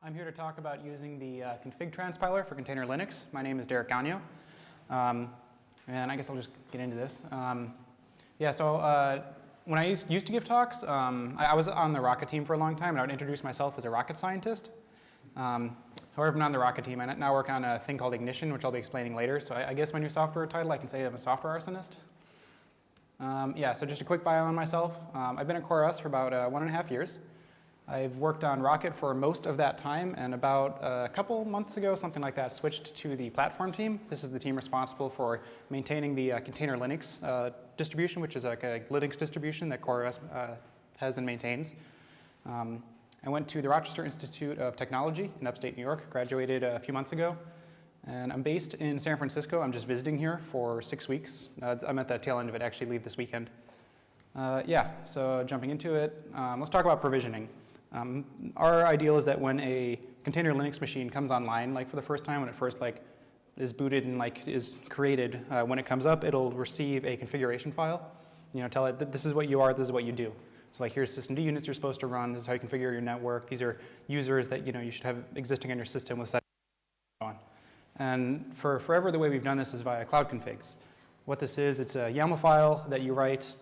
I'm here to talk about using the uh, config transpiler for container Linux. My name is Derek Gonyeo. Um, and I guess I'll just get into this. Um, yeah, so uh, when I used, used, to give talks, um, I, I, was on the Rocket team for a long time, and I would introduce myself as a rocket scientist. Um, however, I'm not on the Rocket team. I now work on a thing called Ignition, which I'll be explaining later. So I, I guess my new software title, I can say I'm a software arsonist. Um, yeah, so just a quick bio on myself. Um, I've been at CoreOS for about uh, one and a half years. I've worked on Rocket for most of that time, and about a couple months ago, something like that, switched to the platform team. This is the team responsible for maintaining the uh, container Linux uh, distribution, which is like a Linux distribution that CoreOS uh, has and maintains. Um, I went to the Rochester Institute of Technology in upstate New York, graduated a few months ago, and I'm based in San Francisco. I'm just visiting here for six weeks. Uh, I'm at the tail end of it, actually leave this weekend. Uh, yeah, so jumping into it, um, let's talk about provisioning. Um, our ideal is that when a container Linux machine comes online, like for the first time, when it first like is booted and like is created, uh, when it comes up, it'll receive a configuration file. You know, tell it that this is what you are, this is what you do. So like here's systemd units you're supposed to run, this is how you configure your network, these are users that you know you should have existing on your system with settings on. And for forever the way we've done this is via cloud configs. What this is, it's a YAML file that you write.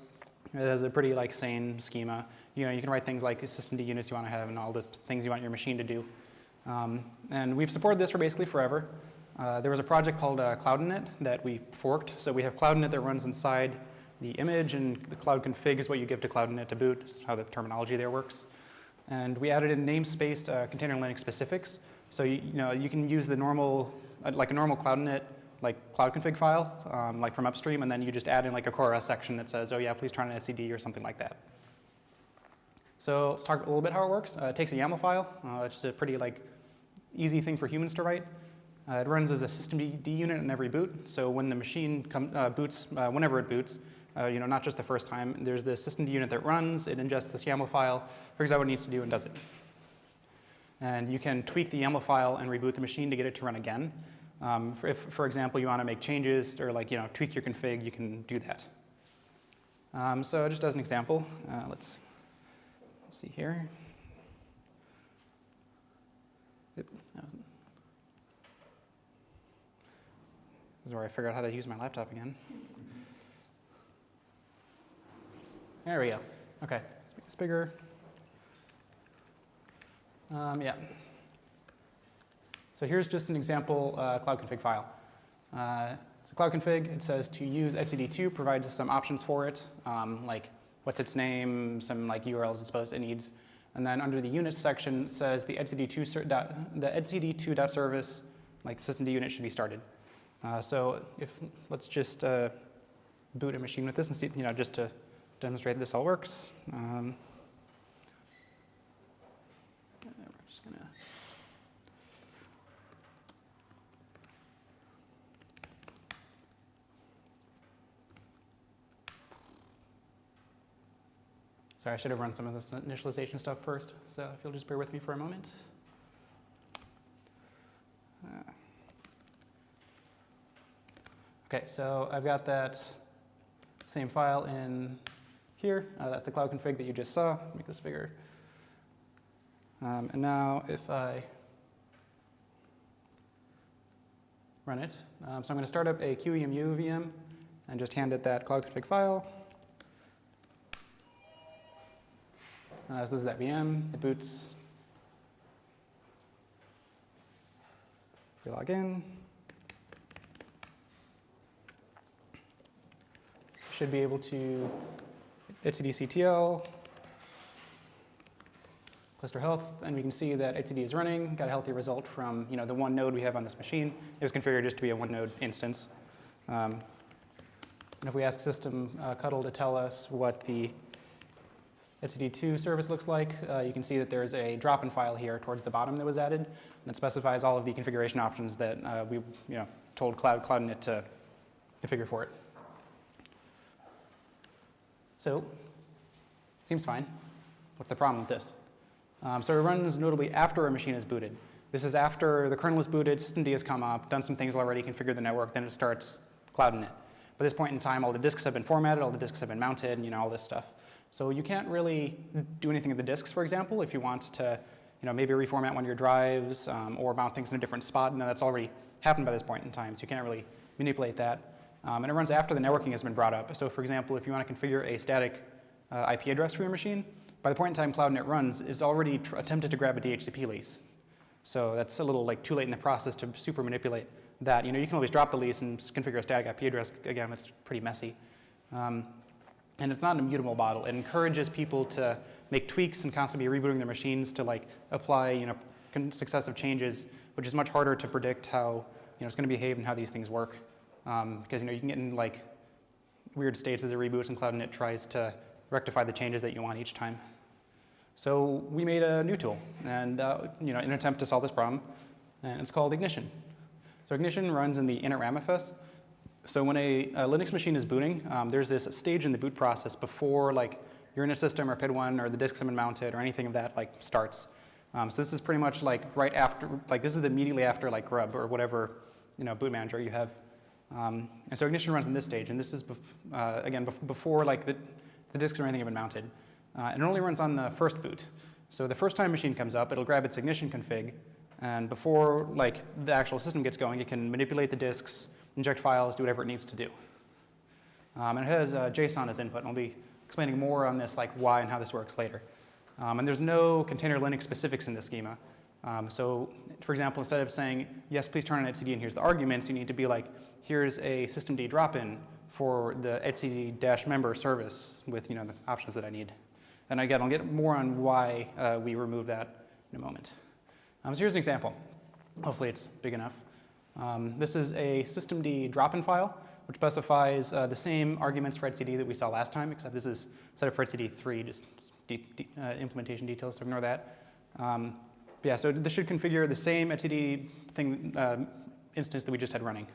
It has a pretty like sane schema you know, you can write things like systemd units you want to have and all the things you want your machine to do. Um, and we've supported this for basically forever. Uh, there was a project called uh, CloudInit that we forked. So we have CloudInit that runs inside the image, and the cloud config is what you give to CloudInit to boot, is how the terminology there works. And we added in namespaced uh, container Linux specifics. So you, you, know, you can use the normal, uh, like a normal CloudInit like cloud config file, um, like from upstream, and then you just add in like a CoreOS section that says, oh yeah, please turn an etcd or something like that. So let's talk a little bit how it works. Uh, it takes a YAML file, uh, which is a pretty like easy thing for humans to write. Uh, it runs as a systemd unit in every boot. So when the machine come, uh, boots, uh, whenever it boots, uh, you know, not just the first time, there's the systemd unit that runs, it ingests this YAML file, figures out what it needs to do, and does it. And you can tweak the YAML file and reboot the machine to get it to run again. Um, for if, for example, you want to make changes or like, you know, tweak your config, you can do that. Um, so just as an example, let's Let's see here. This is where I figure out how to use my laptop again. There we go. Okay, let's make this bigger. Um, yeah. So here's just an example uh, cloud config file. Uh, so cloud config, it says to use etcd2, provides some options for it, um, like what's its name, some like URLs it's supposed it needs. And then under the units section says the etcd2 the etcd2.service like systemd unit should be started. Uh, so if let's just uh, boot a machine with this and see, you know, just to demonstrate this all works. Um, we're just gonna Sorry, I should have run some of this initialization stuff first, so if you'll just bear with me for a moment. Okay, so I've got that same file in here. Uh, that's the cloud config that you just saw. Make this bigger. Um, and now if I run it, um, so I'm going to start up a QEMU VM and just hand it that cloud config file. Uh, so this is that VM, it boots. We log in. Should be able to etcdctl, cluster health, and we can see that etcd is running, got a healthy result from you know, the one node we have on this machine. It was configured just to be a one node instance. Um, and if we ask system uh, cutl to tell us what the etcd2 service looks like, uh, you can see that there's a drop-in file here towards the bottom that was added, and it specifies all of the configuration options that uh, we you know, told Cloud CloudInit to configure for it. So, seems fine. What's the problem with this? Um, so it runs notably after a machine is booted. This is after the kernel is booted, systemd has come up, done some things already, configured the network, then it starts CloudInit. By this point in time, all the disks have been formatted, all the disks have been mounted, you know, all this stuff. So you can't really do anything with the disks, for example, if you want to you know, maybe reformat one of your drives um, or mount things in a different spot, and that's already happened by this point in time, so you can't really manipulate that. Um, and it runs after the networking has been brought up. So for example, if you want to configure a static uh, IP address for your machine, by the point in time CloudInit runs, it's already attempted to grab a DHCP lease. So that's a little like too late in the process to super manipulate that. You know, you can always drop the lease and configure a static IP address. Again, it's pretty messy. Um, and it's not an immutable model. It encourages people to make tweaks and constantly be rebooting their machines to like apply, you know, successive changes, which is much harder to predict how, you know, it's going to behave and how these things work. Um, because, you know, you can get in like weird states as it reboots and CloudInit tries to rectify the changes that you want each time. So we made a new tool, and uh, you know, in an attempt to solve this problem, and it's called Ignition. So Ignition runs in the init ramfs. So when a, a, Linux machine is booting, um, there's this stage in the boot process before like your init system or PID1 or the disks have been mounted or anything of that like starts. Um, so this is pretty much like right after, like this is immediately after like grub or whatever you know boot manager you have. Um, and so Ignition runs in this stage, and this is uh, again before like the, the disks or anything have been mounted. Uh, and it only runs on the first boot. So the first time machine comes up, it'll grab its ignition config, and before like the actual system gets going, it can manipulate the disks, inject files, do whatever it needs to do. Um, and it has uh, JSON as input, and I'll be explaining more on this, like why and how this works later. Um, and there's no container Linux specifics in this schema. Um, so for example, instead of saying, yes, please turn on etcd and here's the arguments, you need to be like, here's a systemd drop-in for the etcd-member service with you know, the options that I need. And again, I'll get more on why uh, we remove that in a moment. Um, so here's an example. Hopefully it's big enough. Um, this is a systemd drop-in file, which specifies uh, the same arguments for etcd that we saw last time, except this is set up for etcd3, just de de uh, implementation details, so ignore that. Um, yeah, so this should configure the same etcd thing uh, instance that we just had running.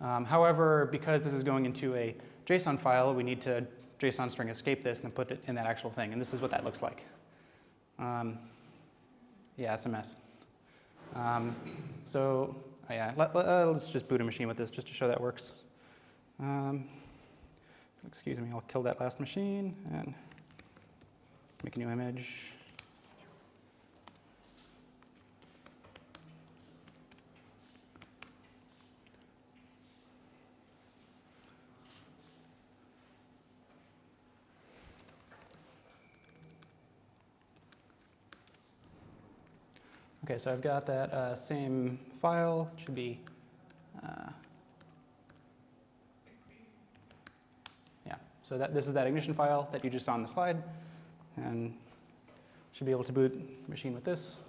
Um, however, because this is going into a JSON file, we need to JSON string escape this and then put it in that actual thing. And this is what that looks like. Um, yeah, it's a mess. Um, so oh yeah, let, us uh, just boot a machine with this just to show that works. Um, excuse me, I'll kill that last machine and make a new image. Okay, so I've got that uh, same file, it should be, uh, yeah, so that, this is that ignition file that you just saw on the slide, and should be able to boot the machine with this.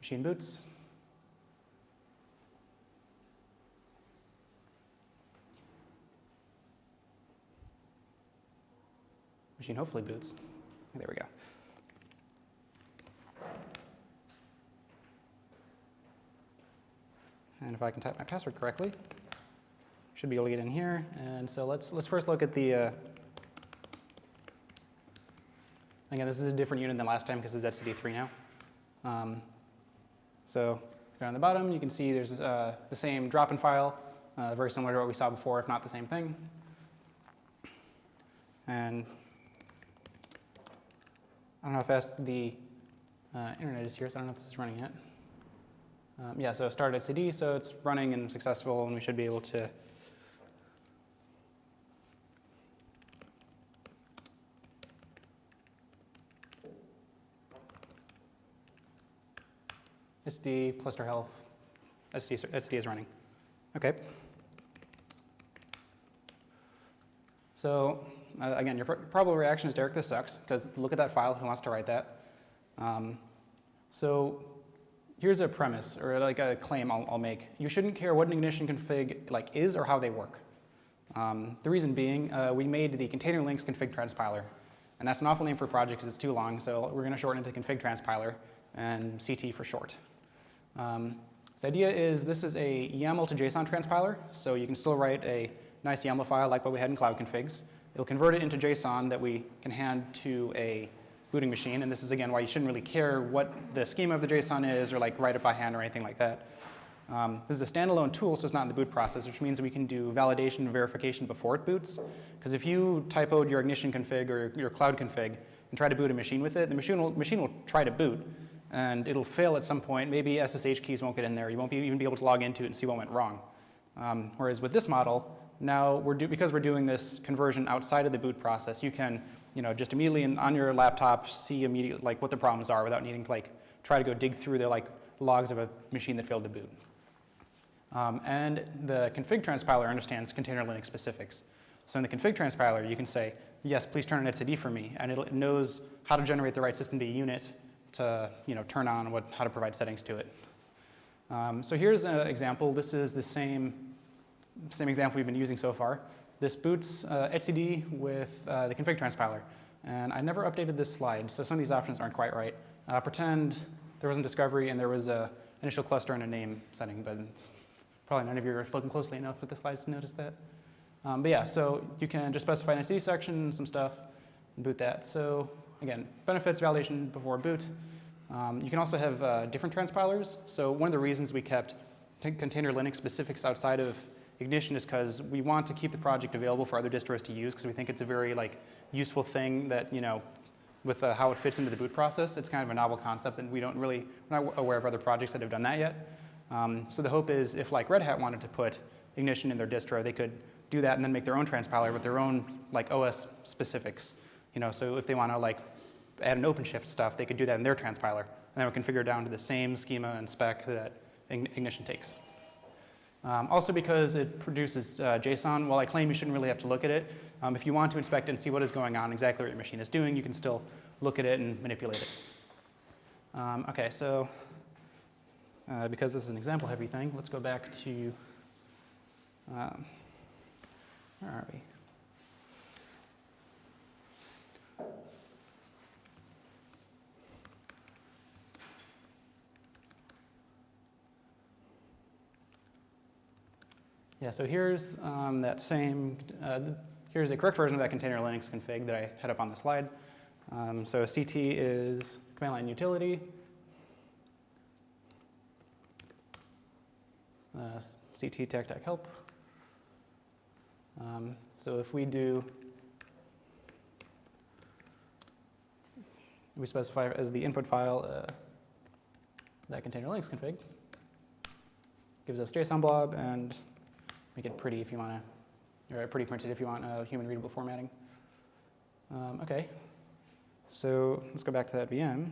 Machine boots. Machine hopefully boots. There we go. And if I can type my password correctly, should be able to get in here. And so let's, let's first look at the, uh, again, this is a different unit than last time because it's etcd3 now. Um, so on the bottom, you can see there's uh, the same drop-in file, uh, very similar to what we saw before, if not the same thing. And I don't know how fast the uh, internet is here, so I don't know if this is running yet. Um, yeah, so start etcd, so it's running and successful, and we should be able to SD, cluster health, SD, etcd is running. Okay. So uh, again, your pr probable reaction is, Derek, this sucks, because look at that file, who wants to write that? Um, so here's a premise, or like a claim I'll, I'll, make. You shouldn't care what an ignition config like is or how they work. Um, the reason being, uh, we made the container Linux config transpiler. And that's an awful name for a project because it's too long, so we're going to shorten it to config transpiler and CT for short. Um, the idea is this is a YAML to JSON transpiler, so you can still write a nice YAML file like what we had in cloud configs. It'll convert it into JSON that we can hand to a booting machine. And this is, again, why you shouldn't really care what the schema of the JSON is or like write it by hand or anything like that. Um, this is a standalone tool, so it's not in the boot process, which means we can do validation and verification before it boots. Because if you typoed your ignition config or your, cloud config and try to boot a machine with it, the machine will, machine will try to boot, and it'll fail at some point. Maybe SSH keys won't get in there. You won't be, even be able to log into it and see what went wrong. Um, whereas with this model, now we're do, because we're doing this conversion outside of the boot process, you can you know, just immediately in, on your laptop see immediately like what the problems are without needing to like try to go dig through the like logs of a machine that failed to boot. Um, and the config transpiler understands container Linux specifics. So in the config transpiler, you can say, yes, please turn on etcd for me, and it knows how to generate the right systemd unit to you know, turn on what, how to provide settings to it. Um, so here's an example. This is the same, same example we've been using so far. This boots uh, etcd with uh, the config transpiler. And I never updated this slide, so some of these options aren't quite right. Uh, pretend there wasn't discovery and there was a initial cluster and a name setting, but probably none of you are looking closely enough at the slides to notice that. Um, but yeah, so you can just specify an etcd section, some stuff, and boot that. So again, benefits validation before boot. Um, you can also have uh, different transpilers. So one of the reasons we kept container Linux specifics outside of Ignition is because we want to keep the project available for other distros to use because we think it's a very like useful thing that, you know, with uh, how it fits into the boot process, it's kind of a novel concept and we don't really, we're not aware of other projects that have done that yet. Um, so the hope is if like Red Hat wanted to put Ignition in their distro, they could do that and then make their own transpiler with their own like OS specifics. You know, so if they want to like add an OpenShift stuff, they could do that in their transpiler. And then we configure down to the same schema and spec that Ignition takes. Um, also because it produces uh, JSON, while I claim you shouldn't really have to look at it, um, if you want to inspect and see what is going on, exactly what your machine is doing, you can still look at it and manipulate it. Um, okay, so uh, because this is an example heavy thing, let's go back to, um, where are we? Yeah, so here's um, that same, uh, here's a correct version of that container Linux config that I had up on the slide. Um, so CT is command line utility. Uh, CT tech tech help. Um, so if we do, we specify as the input file uh, that container Linux config, gives us JSON blob and make it pretty if you want to, or pretty printed if you want uh, human readable formatting. Um, okay, so let's go back to that VM.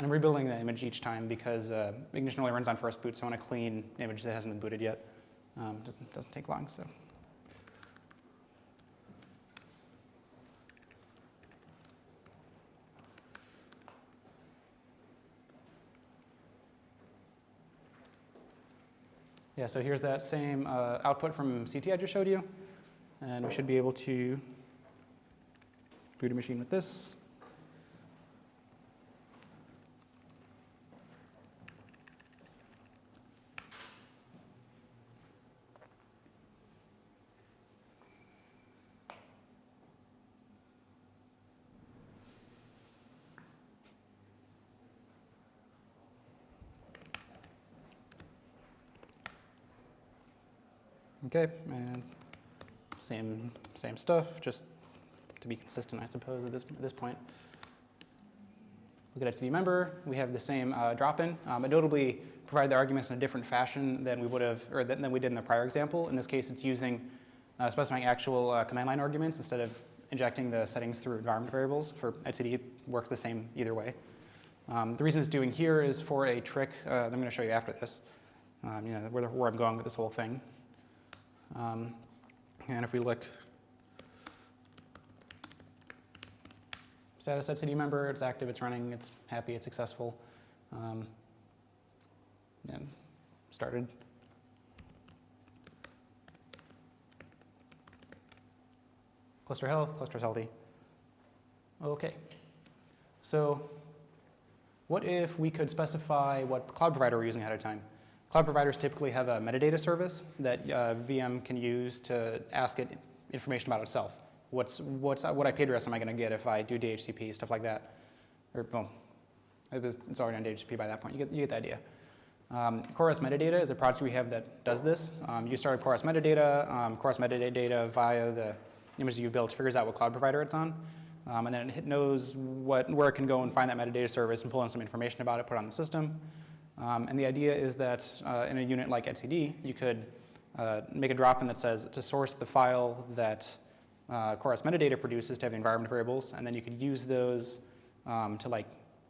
I'm rebuilding the image each time because uh, Ignition only runs on first boot, so I want a clean image that hasn't been booted yet. Um, doesn't, doesn't take long, so. Yeah, so here's that same uh, output from CT I just showed you. And we should be able to boot a machine with this. Okay, and same, same stuff, just to be consistent, I suppose, at this, at this point. Look at etcd member, we have the same uh, drop-in, um, but notably provide the arguments in a different fashion than we would have, or than, than we did in the prior example. In this case, it's using, uh, specifying actual uh, command line arguments instead of injecting the settings through environment variables. For etcd, works the same either way. Um, the reason it's doing here is for a trick uh, that I'm going to show you after this, um, you know, where, where I'm going with this whole thing. Um, and if we look status etcd member, it's active, it's running, it's happy, it's successful. Um, and started. Cluster health, cluster's healthy. Okay. So what if we could specify what cloud provider we're using ahead of time? Cloud providers typically have a metadata service that uh, VM can use to ask it information about itself. what's, what's, what IP address am I going to get if I do DHCP, stuff like that. Or, well, it's already on DHCP by that point. You get, you get the idea. Um, metadata is a project we have that does this. Um, you start CoreOS metadata. Um, CoreOS metadata via the image you built figures out what cloud provider it's on. Um, and then it knows what, where it can go and find that metadata service and pull in some information about it, put it on the system. Um, and the idea is that uh, in a unit like etcd, you could uh, make a drop-in that says to source the file that uh, CoreOS metadata produces to have environment variables, and then you could use those um, to like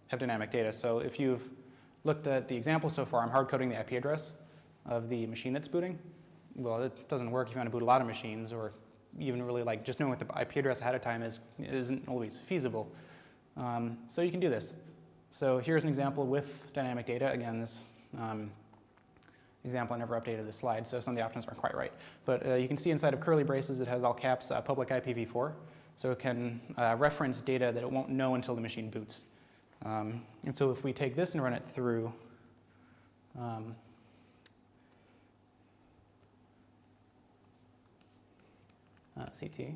have dynamic data. So if you've looked at the example so far, I'm hard coding the IP address of the machine that's booting. Well, it doesn't work if you want to boot a lot of machines or even really like just knowing what the IP address ahead of time is isn't always feasible. Um, so you can do this. So here's an example with dynamic data. Again, this um, example, I never updated this slide, so some of the options aren't quite right. But uh, you can see inside of curly braces, it has all caps uh, public IPv4. So it can uh, reference data that it won't know until the machine boots. Um, and so if we take this and run it through, um, uh, CT.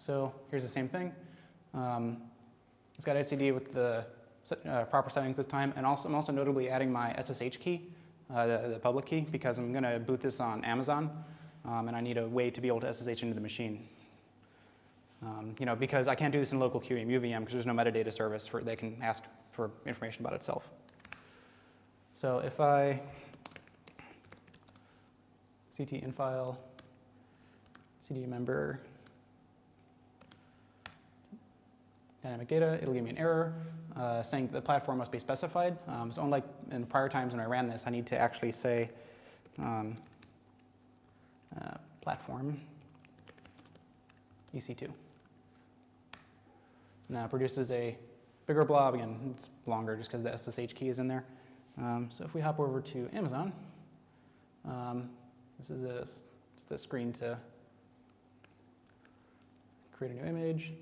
So here's the same thing. Um, it's got etcd with the uh, proper settings this time, and also I'm also notably adding my SSH key, uh, the, the public key, because I'm going to boot this on Amazon, um, and I need a way to be able to SSH into the machine. Um, you know, because I can't do this in local QEMU VM because there's no metadata service for they can ask for information about itself. So if I CT in file, CD member, dynamic data, it'll give me an error uh, saying the platform must be specified. Um, so unlike in prior times when I ran this, I need to actually say um, uh, platform EC2. Now it produces a bigger blob. Again, it's longer just because the SSH key is in there. Um, so if we hop over to Amazon, um, this is a, a screen to create a new image.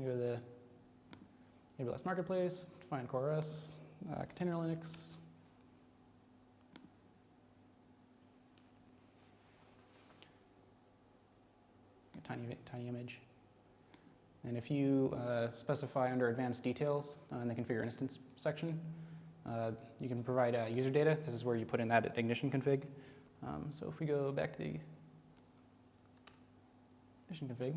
We go to the AWS Marketplace, find CoreOS, uh, Container Linux. A tiny, tiny image. And if you uh, specify under advanced details uh, in the configure instance section, uh, you can provide uh, user data. This is where you put in that ignition config. Um, so if we go back to the ignition config,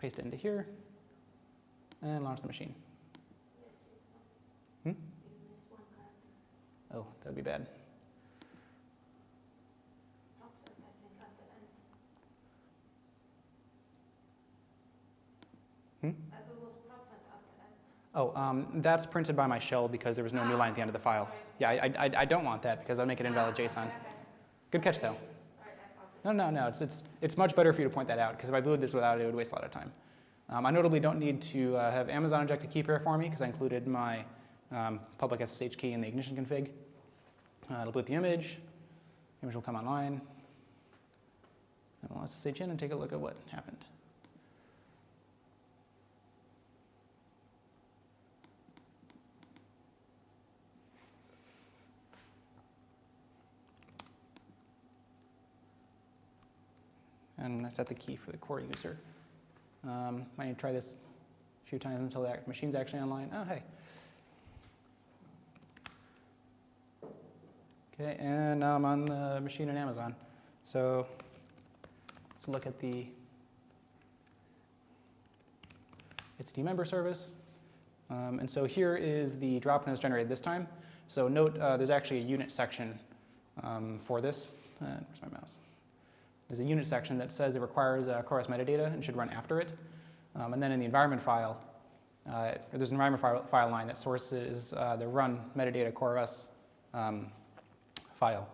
paste it into here, and launch the machine. Hmm? Oh, that'd be bad. Hmm? Oh, um, that's printed by my shell because there was no new line at the end of the file. Yeah, I, I, I don't want that because I'll make it invalid JSON. Good catch, though. No, no, no. It's, it's, it's much better for you to point that out because if I booted this without it, it would waste a lot of time. Um, I notably don't need to uh, have Amazon inject a key pair for me because I included my um, public SSH key in the ignition config. Uh, it'll boot the image. Image will come online. And we'll SSH in and take a look at what happened. And I set the key for the core user. Um, I need to try this a few times until the machine's actually online. Oh, hey. Okay, and now I'm on the machine in Amazon. So let's look at the etcd member service. Um, and so here is the drop that was generated this time. So note uh, there's actually a unit section um, for this. Uh, where's my mouse? There's a unit section that says it requires uh, CoreOS metadata and should run after it. Um, and then in the environment file, uh, there's an environment file, file line that sources uh, the run metadata CoreOS um, file.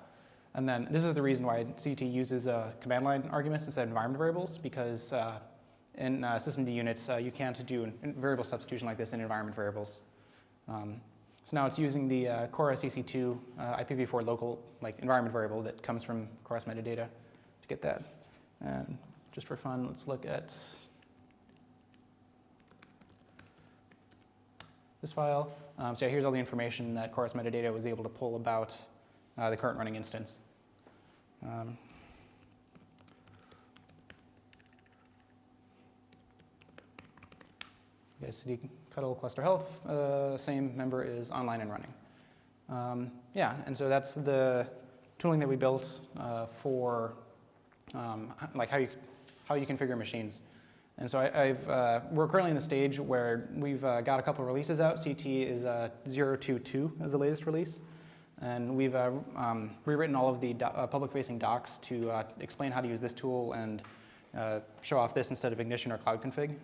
And then this is the reason why CT uses uh, command line arguments instead of environment variables, because uh, in systemd units, you can't do an- variable substitution like this in environment variables. Um, so now it's using the uh, CoreOS EC2 uh, IPv4 local like environment variable that comes from CoreOS metadata to get that. And just for fun, let's look at this file. Um, so here's all the information that CoreOS Metadata was able to pull about uh, the current running instance. Um, CD cuddle cluster health, uh, same member is online and running. Um, yeah, and so that's the tooling that we built uh, for um, like how you, how you configure machines. And so I, I've, uh, we're currently in the stage where we've uh, got a couple releases out. CT is uh, 022 as the latest release. And we've uh, um, rewritten all of the do- uh, public-facing docs to uh, explain how to use this tool and show off this instead of Ignition or Cloud Config.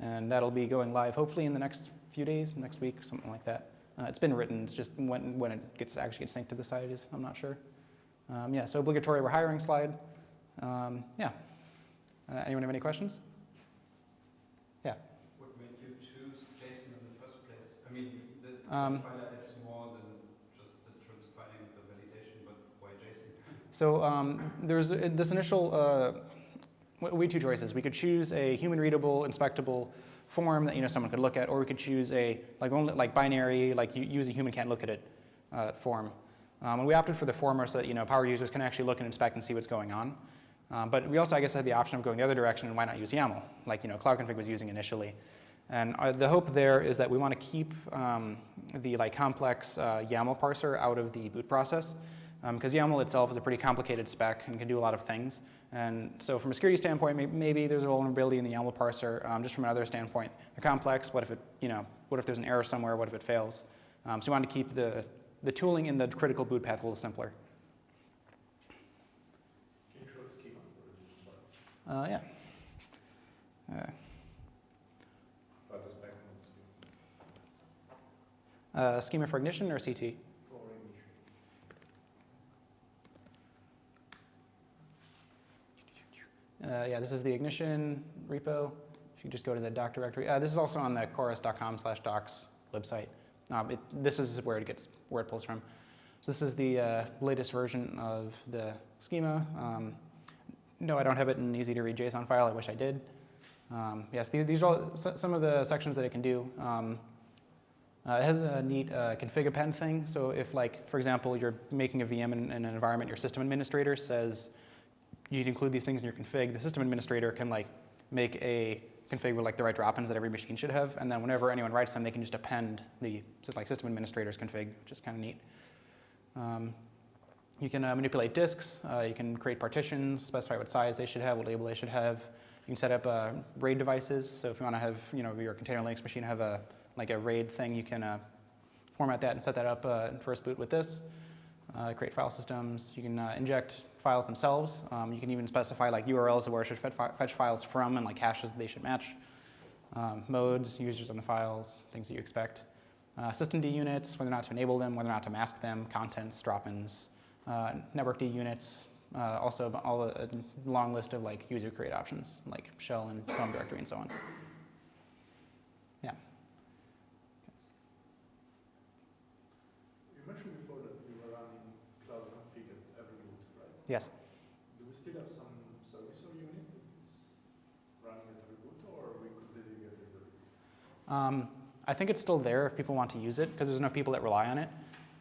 And that'll be going live hopefully in the next few days, next week, something like that. It's been written, it's just when, when it gets actually gets synced to the site is, I'm not sure. Um, yeah, so obligatory we're hiring slide. Um, yeah. Uh, anyone have any questions? Yeah. What made you choose JSON in the first place? I mean, the Um, is more than just the transpiling the validation, but why JSON? So um, there's uh, this initial, uh, we had two choices. We could choose a human readable, inspectable form that you know someone could look at, or we could choose a like only like binary, like you use a human can't look at it uh, form. Um, and we opted for the former so that you know power users can actually look and inspect and see what's going on. Um, but we also, I guess, had the option of going the other direction, and why not use YAML, like you know Cloud Config was using initially. And uh, the hope there is that we want to keep um, the like complex uh, YAML parser out of the boot process, because YAML itself is a pretty complicated spec and can do a lot of things. And so from a security standpoint, may- maybe there's a vulnerability in the YAML parser. Um, just from another standpoint, they're complex. What if it, you know, what if there's an error somewhere? What if it fails? Um, so we wanted to keep the, the tooling in the critical boot path a little simpler. Can you show the schema for the Uh, yeah. Uh, About the spec schema uh, schema for ignition or CT? for ignition? Uh, yeah, this is the ignition repo. If you just go to the doc directory, uh, this is also on the coreos.com slash docs website. Um, it, this is where it gets where it pulls from. So this is the uh, latest version of the schema. Um, no, I don't have it in an easy to read JSON file. I wish I did. Um, yes, these, these are all some of the sections that it can do. Um, uh, it has a neat uh, config append thing. So if, like, for example, you're making a VM in, in an environment, your system administrator says you need to include these things in your config. The system administrator can like make a config with like the right drop-ins that every machine should have, and then whenever anyone writes them, they can just append the like system administrator's config, which is kind of neat. Um, you can uh, manipulate disks. Uh, you can create partitions, specify what size they should have, what label they should have. You can set up uh, RAID devices. So if you want to have, you know, your container Linux machine have a like a RAID thing, you can uh, format that and set that up uh, in first boot with this. Uh, create file systems. You can inject files themselves. Um, you can even specify like URLs of where it should fetch files from and like hashes that they should match. Um, modes, users on the files, things that you expect. Uh, system D units, whether or not to enable them, whether or not to mask them, contents, drop-ins. Uh, network D units, uh, also all a, a long list of like user create options, like shell and home directory and so on. Yeah. You mentioned before that we were running cloud config at every boot, right? Yes. Do we still have some service or unit that's running at every boot, or we could get rid of it? Um, I think it's still there if people want to use it because there's no people that rely on it.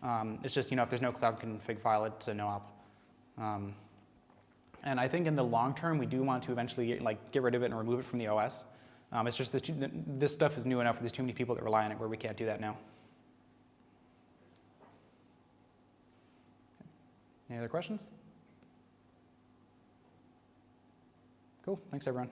Um, it's just, you know, if there's no cloud config file, it's a no op. Um, and I think in the long term, we do want to eventually get, like get rid of it and remove it from the OS. Um, it's just you- this stuff is new enough. There's too many people that rely on it where we can't do that now. Any other questions? Cool. Thanks, everyone.